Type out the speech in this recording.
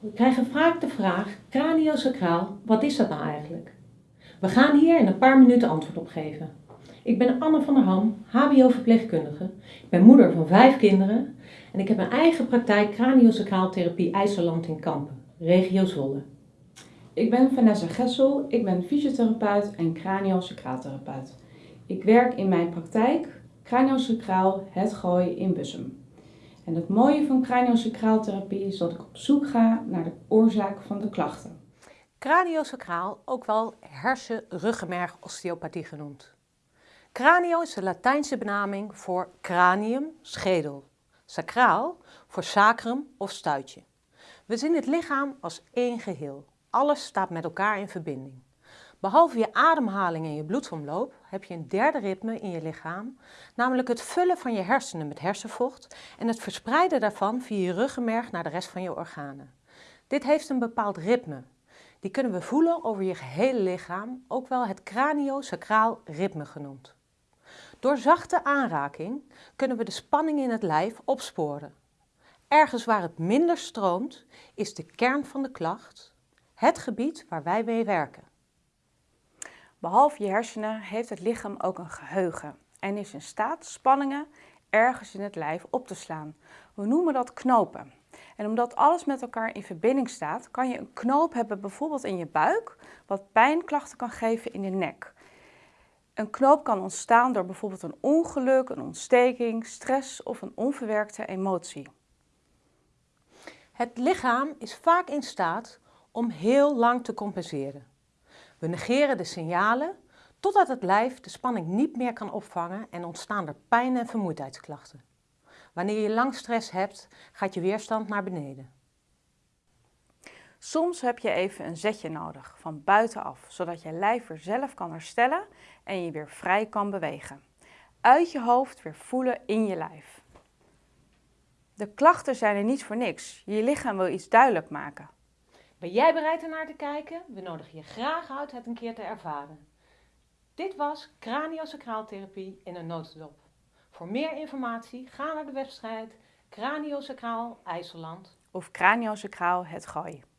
We krijgen vaak de vraag, craniosacraal, wat is dat nou eigenlijk? We gaan hier in een paar minuten antwoord op geven. Ik ben Anne van der Ham, hbo-verpleegkundige. Ik ben moeder van vijf kinderen en ik heb mijn eigen praktijk craniosacraaltherapie IJsseland in Kampen, regio Zwolle. Ik ben Vanessa Gessel, ik ben fysiotherapeut en craniosacraaltherapeut. Ik werk in mijn praktijk craniosacraal Het Gooi in Bussum. En het mooie van craniosacraaltherapie is dat ik op zoek ga naar de oorzaak van de klachten. Craniosacraal, ook wel hersen-ruggenmerg-osteopathie genoemd. Cranio is de Latijnse benaming voor cranium, schedel. Sacraal voor sacrum of stuitje. We zien het lichaam als één geheel. Alles staat met elkaar in verbinding. Behalve je ademhaling en je bloedsomloop heb je een derde ritme in je lichaam, namelijk het vullen van je hersenen met hersenvocht en het verspreiden daarvan via je ruggenmerg naar de rest van je organen. Dit heeft een bepaald ritme. Die kunnen we voelen over je gehele lichaam, ook wel het craniosacraal ritme genoemd. Door zachte aanraking kunnen we de spanning in het lijf opsporen. Ergens waar het minder stroomt, is de kern van de klacht, het gebied waar wij mee werken. Behalve je hersenen heeft het lichaam ook een geheugen en is in staat spanningen ergens in het lijf op te slaan. We noemen dat knopen. En omdat alles met elkaar in verbinding staat, kan je een knoop hebben bijvoorbeeld in je buik, wat pijnklachten kan geven in de nek. Een knoop kan ontstaan door bijvoorbeeld een ongeluk, een ontsteking, stress of een onverwerkte emotie. Het lichaam is vaak in staat om heel lang te compenseren. We negeren de signalen totdat het lijf de spanning niet meer kan opvangen en ontstaan er pijn- en vermoeidheidsklachten. Wanneer je lang stress hebt, gaat je weerstand naar beneden. Soms heb je even een zetje nodig van buitenaf, zodat je lijf weer zelf kan herstellen en je weer vrij kan bewegen. Uit je hoofd weer voelen in je lijf. De klachten zijn er niet voor niks. Je lichaam wil iets duidelijk maken. Ben jij bereid ernaar te kijken? We nodigen je graag uit het een keer te ervaren. Dit was craniosacraaltherapie in een notendop. Voor meer informatie ga naar de website Craniosacraal IJsseland of craniosacraal het gooien.